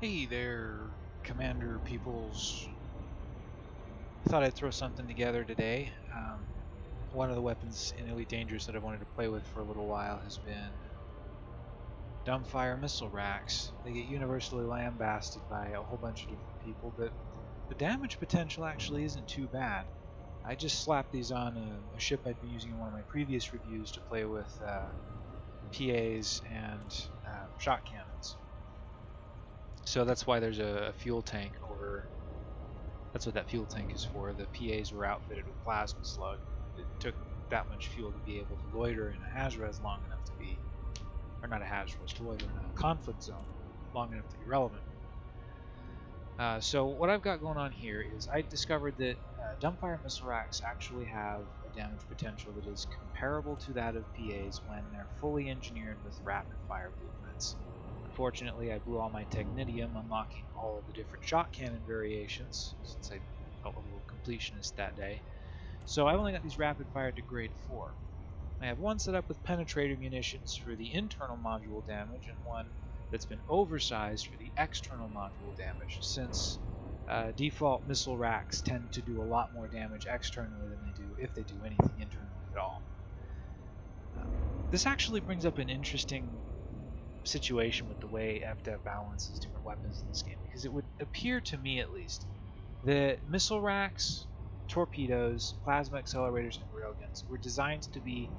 Hey there, Commander Peoples. I thought I'd throw something together today. Um, one of the weapons in Elite Dangerous that I've wanted to play with for a little while has been dumbfire missile racks. They get universally lambasted by a whole bunch of different people, but the damage potential actually isn't too bad. I just slapped these on a, a ship I'd been using in one of my previous reviews to play with uh, PAs and uh, shot cannons. So that's why there's a, a, fuel tank over. That's what that fuel tank is for. The PAs were outfitted with plasma slug. It took that much fuel to be able to loiter in a Hazres long enough to be, or not a Hazres, to loiter in a conflict zone long enough to be relevant. Uh, so what I've got going on here is I discovered that uh, dumbfire missile racks actually have a damage potential that is comparable to that of PAs when they're fully engineered with rapid fire blueprints. Unfortunately, I blew all my Technetium unlocking all of the different shot cannon variations, since I felt a little completionist that day. So I've only got these rapid fire to grade 4. I have one set up with penetrator munitions for the internal module damage and one that's been oversized for the external module damage, since uh, default missile racks tend to do a lot more damage externally than they do if they do anything internally at all. Um, this actually brings up an interesting situation with the way FDev balances different weapons in this game, because it would appear to me at least that missile racks, torpedoes, plasma accelerators, and railguns were designed to be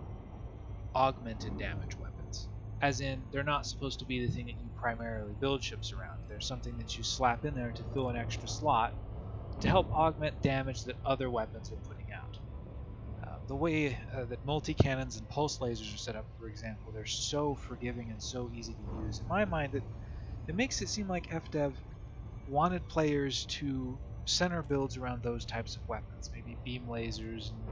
augmented damage weapons. As in, they're not supposed to be the thing that you primarily build ships around. They're something that you slap in there to fill an extra slot to help augment damage that other weapons are putting the way uh, that multi-cannons and pulse lasers are set up, for example, they're so forgiving and so easy to use. In my mind, it, it makes it seem like FDev wanted players to center builds around those types of weapons, maybe beam lasers and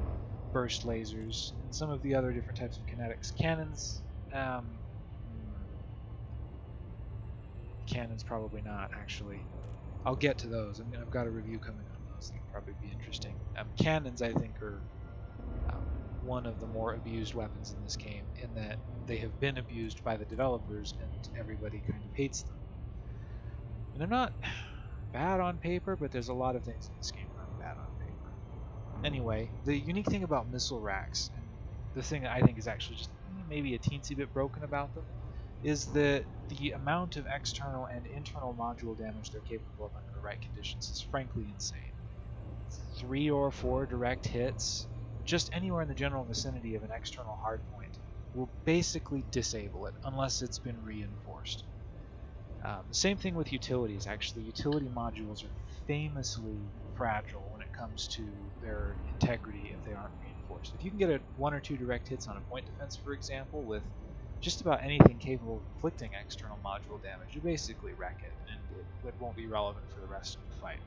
burst lasers, and some of the other different types of kinetics. Cannons, um, cannons probably not actually. I'll get to those. I mean, I've got a review coming on those that'll probably be interesting. Um, cannons, I think, are um, one of the more abused weapons in this game, in that they have been abused by the developers and everybody kind of hates them. And they're not bad on paper, but there's a lot of things in this game that are bad on paper. Anyway, the unique thing about missile racks, and the thing that I think is actually just maybe a teensy bit broken about them, is that the amount of external and internal module damage they're capable of under the right conditions is frankly insane. Three or four direct hits, just anywhere in the general vicinity of an external hardpoint, will basically disable it unless it's been reinforced. Um, same thing with utilities, actually. Utility modules are famously fragile when it comes to their integrity if they aren't reinforced. If you can get a one or two direct hits on a point defense, for example, with just about anything capable of inflicting external module damage, you basically wreck it, and it, it won't be relevant for the rest of the fight.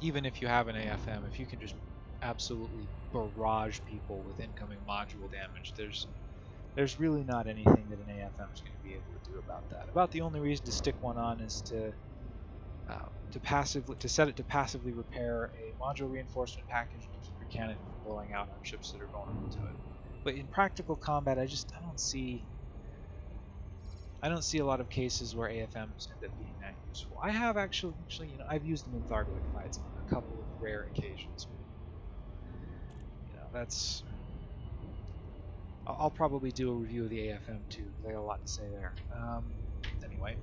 Even if you have an AFM, if you can just absolutely barrage people with incoming module damage, there's there's really not anything that an AFM is going to be able to do about that. About the only reason to stick one on is to uh, to passively to set it to passively repair a module reinforcement package to keep your cannon from blowing out on ships that are vulnerable to it. But in practical combat, I just I don't see I don't see a lot of cases where AFMs end up being that useful. I have actually, actually, you know, I've used them in Thargoid fights on a couple of rare occasions. That's. I'll, probably do a review of the AFM too. I got a lot to say there. Um, anyway,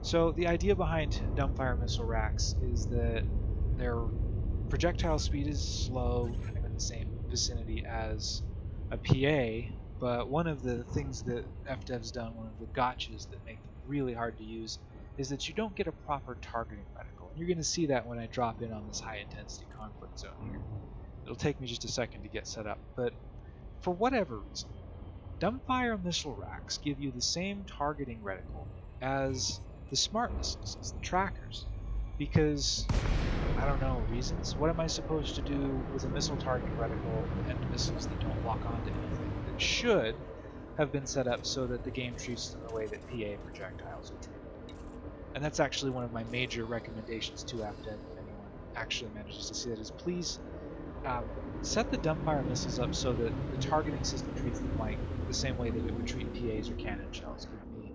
so the idea behind dumbfire missile racks is that their projectile speed is slow, kind of in the same vicinity as a PA, but one of the things that FDev's done, one of the gotchas that make them really hard to use, is that you don't get a proper targeting reticle. And you're going to see that when I drop in on this high intensity conflict zone here. It'll take me just a second to get set up, but for whatever reason, dumbfire missile racks give you the same targeting reticle as the smart missiles, as the trackers, because I don't know, reasons? What am I supposed to do with a missile target reticle and missiles that don't lock onto anything that should have been set up so that the game treats them the way that PA projectiles are treated? And that's actually one of my major recommendations to FDev if anyone actually manages to see that is please um, set the dumbfire missiles up so that the targeting system treats them like the same way that it would treat PAs or cannon shells. Give me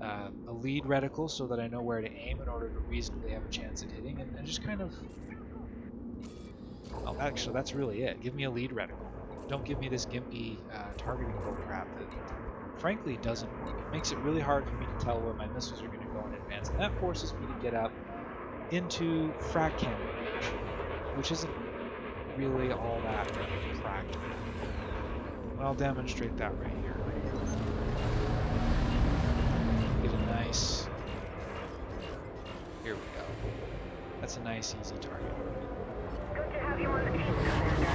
uh, a lead reticle so that I know where to aim in order to reasonably have a chance at hitting, and, and just kind of. Oh, actually, that's really it. Give me a lead reticle. Don't give me this gimpy uh, targeting bullcrap that, frankly, doesn't work. It makes it really hard for me to tell where my missiles are going to go in advance, and that forces me to get up into frag cannon which isn't really all that practical. I'll demonstrate that right here. Get a nice... Here we go. That's a nice, easy target. Good to have you on the team, Commander.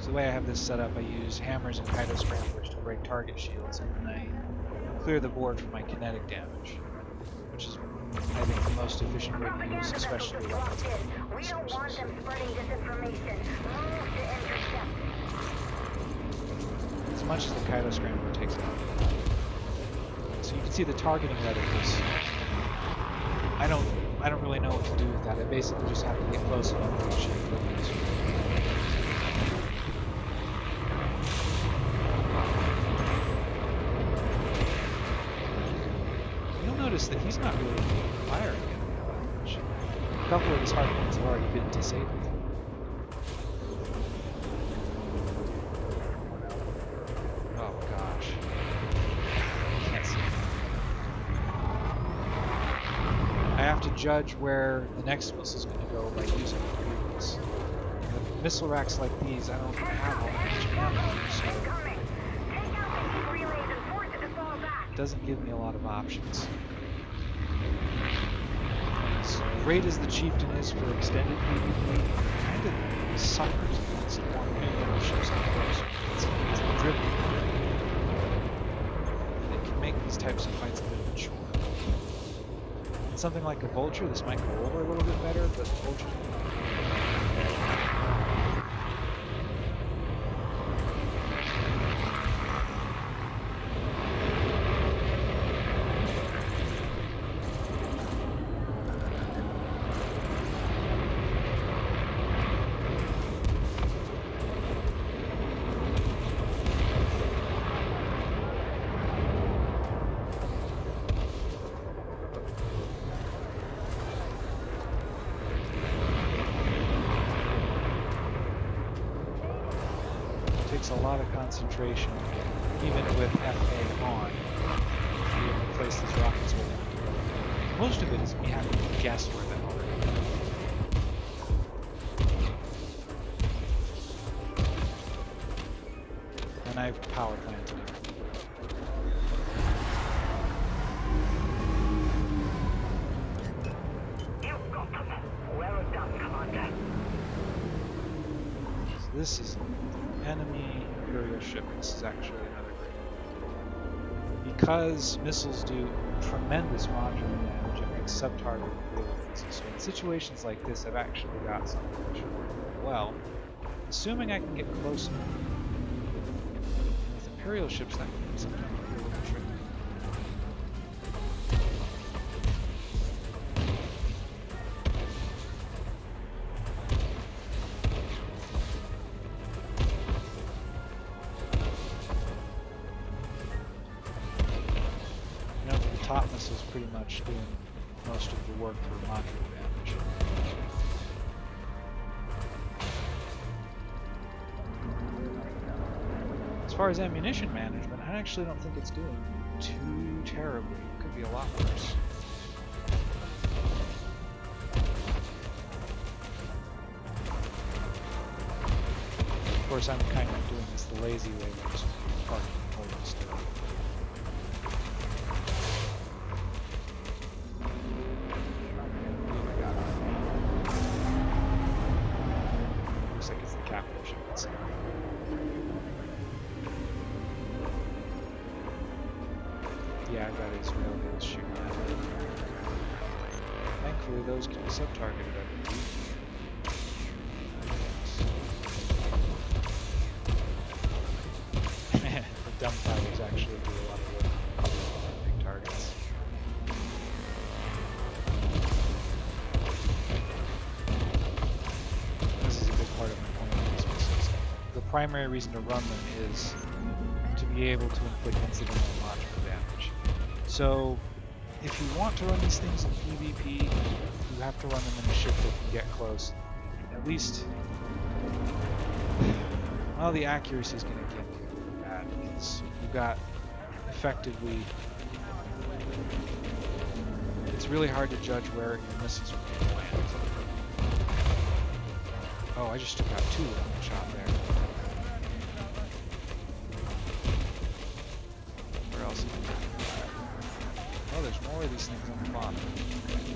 So the way I have this set up, I use hammers and Cytoscramblers to break target shields, and then I clear the board for my kinetic damage, which is, I think, the most efficient way to use, especially weapons We don't want them spreading disinformation. Move to intercept. As much as the Cytoscrambler takes out. So you can see the targeting reticles. I don't I don't really know what to do with that. I basically just have to get close enough to shoot those. That he's not really firing at me all that much. A couple of his hard points have already been disabled. Oh gosh. Can't see. I have to judge where the next missile's going to go by using the previous. With missile racks like these, I don't have all much ammo, so Take out the relays and force it to fall back. it doesn't give me a lot of options. As great as the Chieftain is for extended PvP, kind of suffers against more numerous ships up close. It's, it's driven. It can make these types of fights a bit of a chore. In something like a Vulture, this might go over a little bit better, but Vulture's takes a lot of concentration, even with FA on, to be able to place these rockets where they. Most of it is me having to guess where they are. And I've power planted everything. You've got them. Well done, Commander. So this is an enemy Ship. This is actually another great. Because missiles do tremendous modular damage, it makes sub-targeting really easy. So in situations like this, I've actually got something that should work really well. Assuming I can get close enough. With Imperial ships, that can sometimes actually don't think it's doing too terribly. Could be a lot worse. Of course, I'm kind of doing this the lazy way, by just parking and holding primary reason to run them is to be able to inflict incidental logical damage. So, if you want to run these things in PvP, you have to run them in a ship that can get close. At least, well, the accuracy is going to get really bad because you've got effectively. It's really hard to judge where your missiles are going to land. Oh, I just took out two with one shot there. More of these things on the bottom.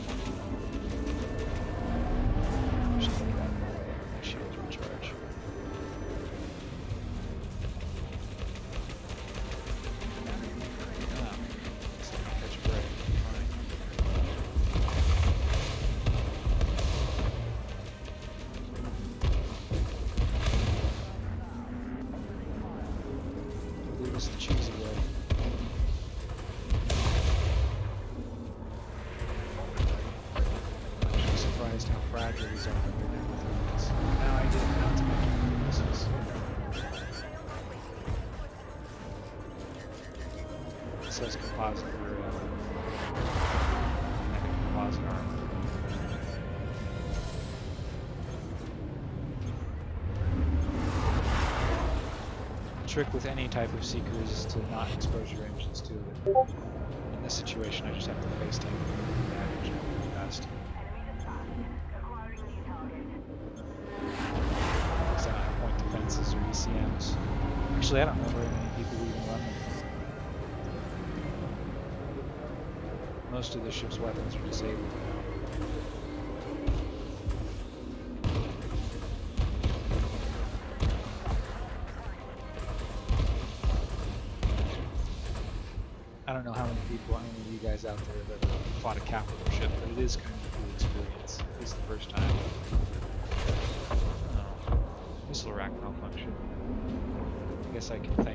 Trick with any type of seeker is to not expose your engines to it. In this situation, I just have to face tank the damage really fast. Because I have point defenses or ECMs. Actually, I don't know very many people even run them. Most of the ship's weapons are disabled but kind of cool experience. At least the first time. Oh, missile rack malfunction. I guess I can thank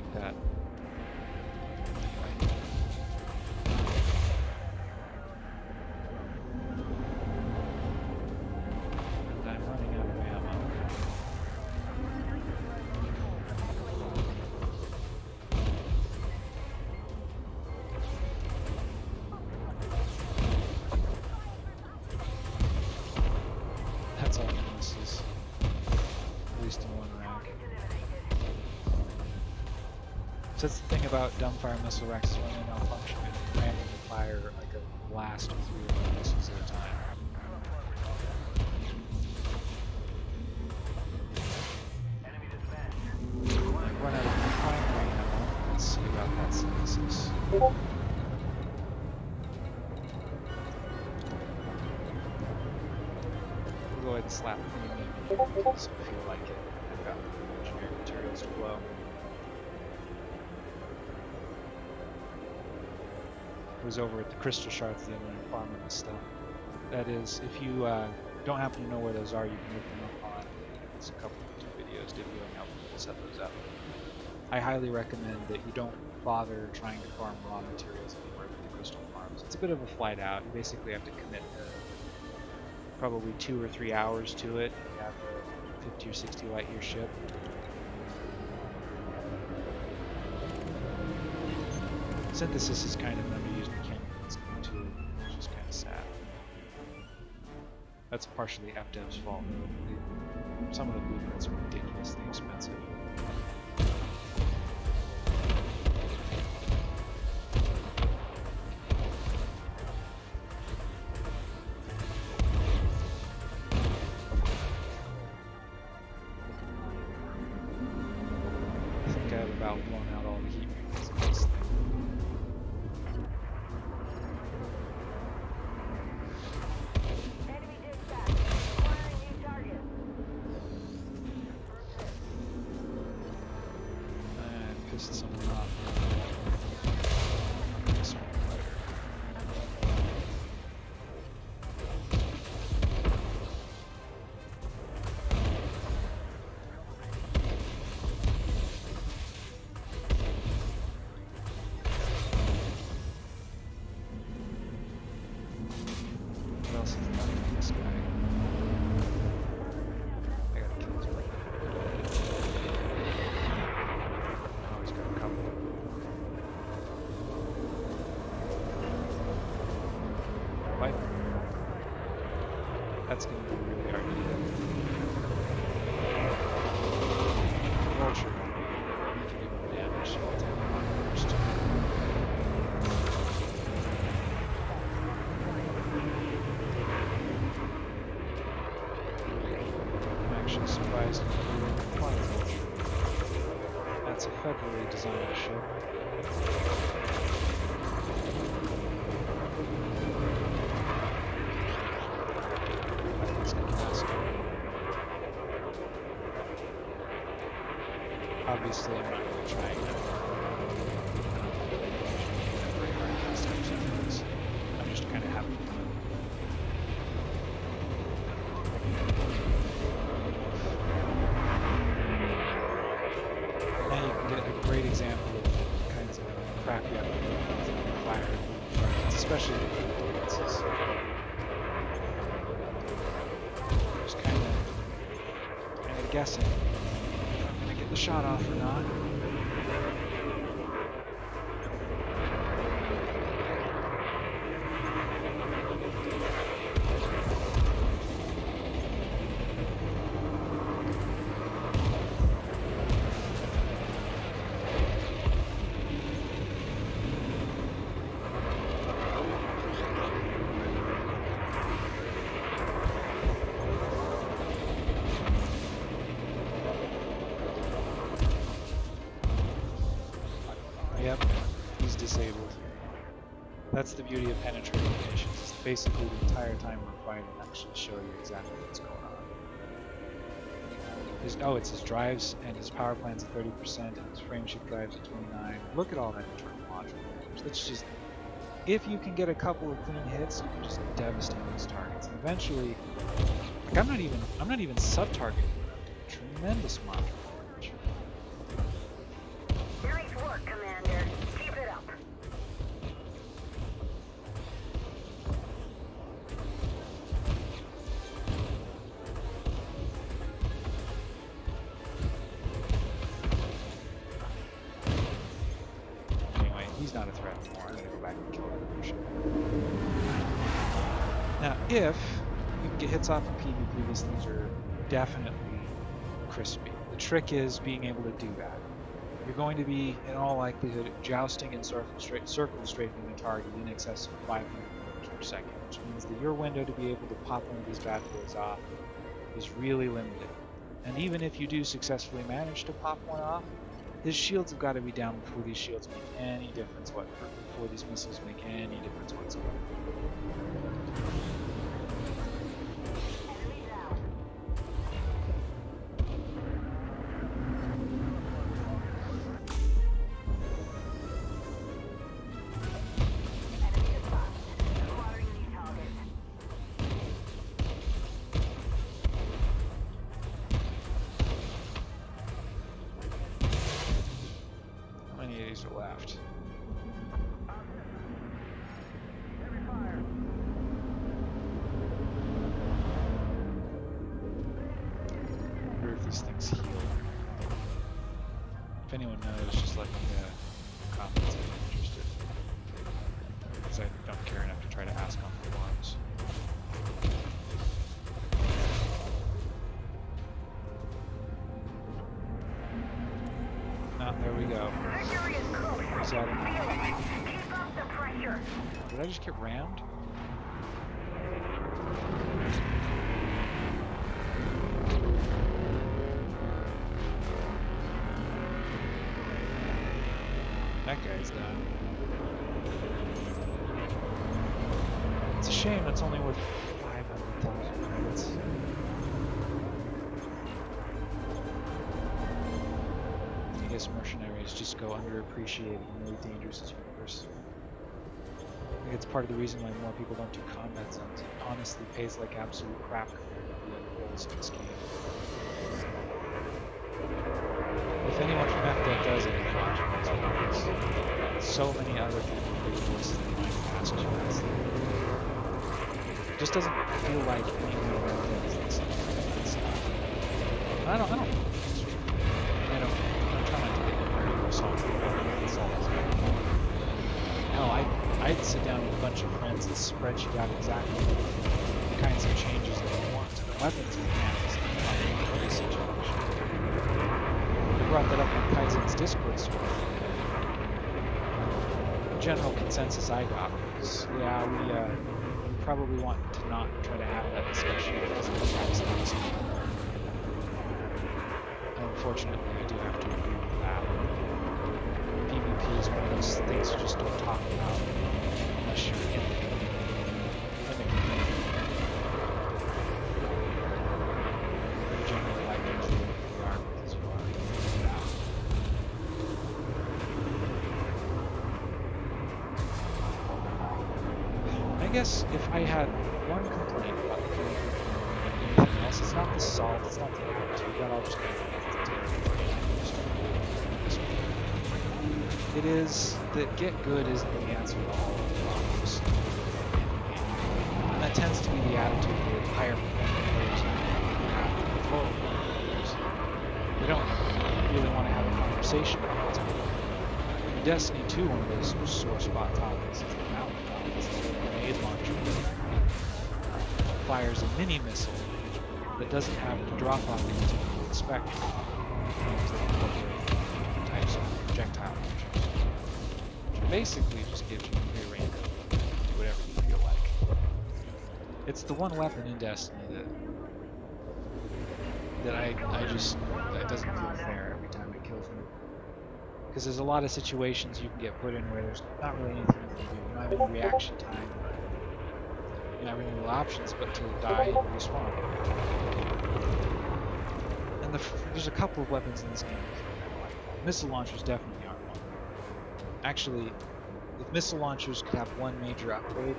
So that's the thing about dumbfire missile racks is when they malfunction, it randomly fire like a blast of three missiles at a time. Was over at the crystal shards the other night farming this stuff. That is, if you uh, don't happen to know where those are, you can look them up on. There's a couple of YouTube videos demoing how people set those up. I highly recommend that you don't bother trying to farm raw materials anywhere but the crystal farms. It's a bit of a flight out. You basically have to commit probably two or three hours to it. You have a 50 or 60 light year ship. Synthesis is kind of an That's partially FDev's fault Some of the blueprints are ridiculous expensive. Obviously, I'm not going to try and very hard. I'm just kind of having fun. Now you can get a great example of kinds of crappy applications that require especially the defenses. Just kind of, kind of guessing That's the beauty of penetrating munitions. It's basically the entire time we're actually show you exactly what's going on. Oh, it's his drives and his power plant's at 30% and his frameshift drives at 29. Look at all that internal module damage. That's just if you can get a couple of clean hits, you can just devastate these targets. And eventually, like I'm not even I'm not even sub-targeting. Tremendous module if you get hits off of PvP, these things are definitely crispy. The trick is being able to do that. You're going to be, in all likelihood, jousting and circle, circle strafing the target in excess of 500 meters per second, which means that your window to be able to pop one of these bad boys off is really limited. And even if you do successfully manage to pop one off, his shields have got to be down before these shields make any difference what before these missiles make any difference whatsoever. Anyone knows, just let me uh, comments if you're interested. Because I don't care enough to try to ask on the forums. No, there we go. Is that-. Did I just get rammed? That guy's. It's a shame that's only worth 500,000 credits. I guess mercenaries just go underappreciated in really dangerous universe. I think it's part of the reason why more people don't do combat zones. It honestly pays like absolute crap compared to the other roles in this game. If anyone from FDev does it, So many other voices than mine past just doesn't feel like anyone in this. Uh, I don't, I don't know. It's true. I don't, I'm trying not to get very salty about it. It's all Hell, I, I'd sit down with a bunch of friends and spreadsheet out exactly the kinds of changes that we want to the weapons mechanics in every situation. We brought that up on Kaizen's Discord server. The general consensus I got was, yeah, we, uh, we probably want to not try to have that discussion because it unfortunately, I do have to agree with that. PvP is one of those things you just don't talk about unless you're in the community. In the community. You generally like things the way they are because you are in it out. I guess if I had one complaint about the community anything else, it's not the salt, it's not the attitude, that all just goes with the. It is that get good isn't the answer to all of the problems. And that tends to be the attitude with higher performing players have with lower players. They don't really want to have a conversation about it. Destiny 2, one of those sore spot topics fires a mini missile that doesn't have the drop typically expect from games incorporate types of projectile launchers. Which basically just gives you free reign to do whatever you feel like. It's the one weapon in Destiny that that I, I just that doesn't feel fair every time it kills me. Because there's a lot of situations you can get put in where there's not really anything you can do. You don't have any reaction time. Have any real options but to die and respawn. And the, there's a couple of weapons in this game. Missile launchers definitely aren't one. Actually, if missile launchers could have one major upgrade,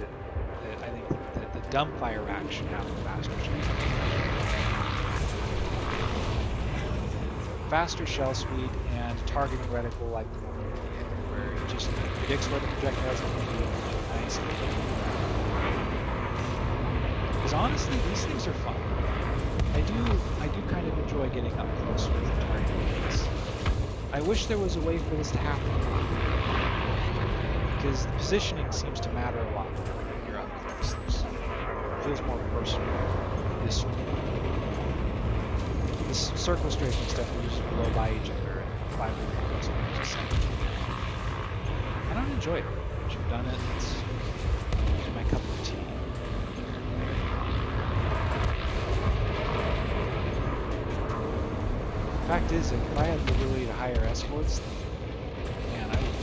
that, I think that the dumbfire rack should have a faster shell. Faster shell speed and targeting reticle like the one where it just predicts where the projectile's going to be. Nice. Because honestly, these things are fun. I do, I do kind of enjoy getting up close with the target. I wish there was a way for this to happen. Because the positioning seems to matter a lot when you're up close. It feels more personal this way. This circle strafing stuff you just blow by each other and minutes a. I don't enjoy it much. I've done it. It's my cup of tea. Is, if I had the ability to hire escorts, then, man, I would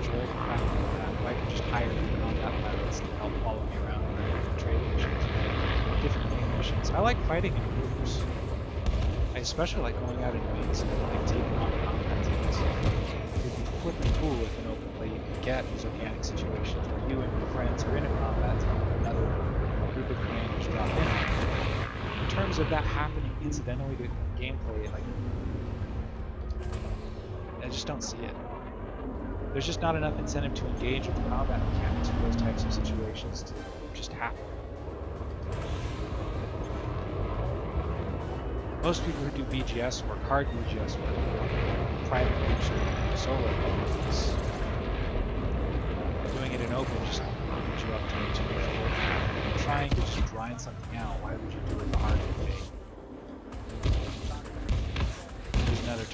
enjoy the that uh, if I could just hire different combat pilots to help follow me around on different trading missions, different game missions. I like fighting in groups. I especially like going out in raids and like taking on combat teams. It'd be flipping cool if an open play you could get these organic situations where you and your friends are in a combat team with another group of commanders drop in. In terms of that happening incidentally to gameplay, like I just don't see it. There's just not enough incentive to engage with the combat mechanics for those types of situations to just happen. Most people who do BGS work, hard BGS work, private groups or solo games, doing it in open just opens you up to too much work. Trying to just grind something out, why would you do it the hard way?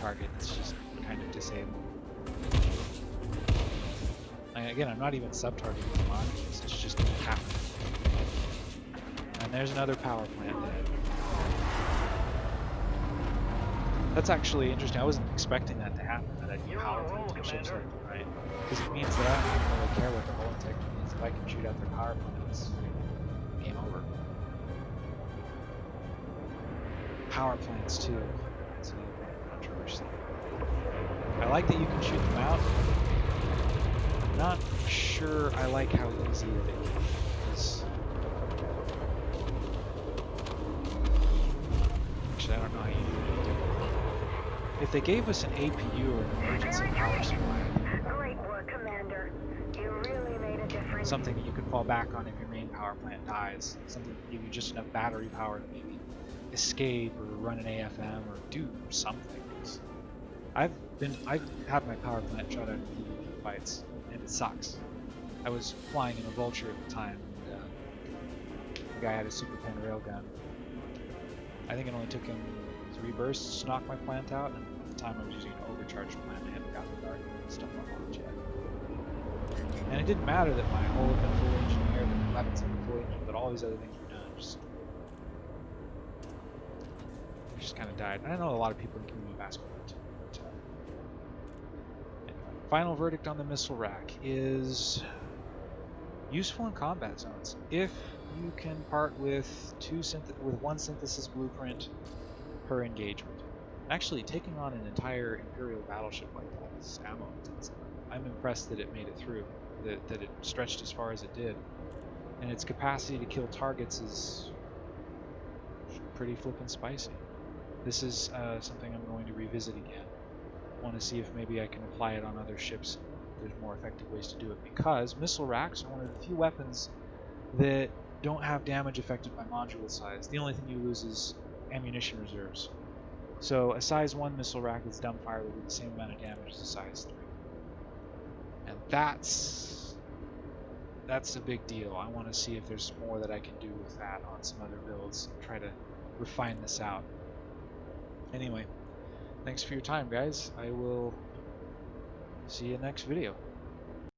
Target that's just kind of disabled. Again, I'm not even sub-targeting the modules, it's just happening. And there's another power plant dead. That's actually interesting. I wasn't expecting that to happen, that I'd get power plants on ships left and right. Because it means that I don't even really care what the integrity is. If I can shoot out their power plants, game over. Power plants too. I like that you can shoot them out. I'm not sure I like how easy it is. Actually, I don't know how you do it. If they gave us an APU or an emergency power supply, Great work, Commander. You really made a difference. something that you could fall back on if your main power plant dies, something that give you just enough battery power to maybe escape or run an AFM or do something. I've been I've had my power plant shot out in fights, and it sucks. I was flying in a vulture at the time, and uh, the guy had a super pen railgun. I think it only took him three bursts to knock my plant out, and at the time I was using an overcharged plant. I hadn't got the dark stuff unlocked yet. And it didn't matter that my hull had been fully engineered, that my weapons had been fully engineered, that all these other things were done. Just just kind of died. I know a lot of people in ask me that too. Final verdict on the missile rack is useful in combat zones if you can part with two with one synthesis blueprint per engagement. Actually, taking on an entire Imperial battleship like that is ammo intensive. I'm impressed that it made it through, that, that it stretched as far as it did. And its capacity to kill targets is pretty flippin' spicy. This is uh, something I'm going to revisit again. Want to see if maybe I can apply it on other ships. There's more effective ways to do it because missile racks are one of the few weapons that don't have damage affected by module size. The only thing you lose is ammunition reserves. So a size 1 missile rack that's dumbfire will do the same amount of damage as a size 3. And that's that's a big deal. I want to see if there's more that I can do with that on some other builds. Try to refine this out. Anyway, thanks for your time, guys. I will see you next video.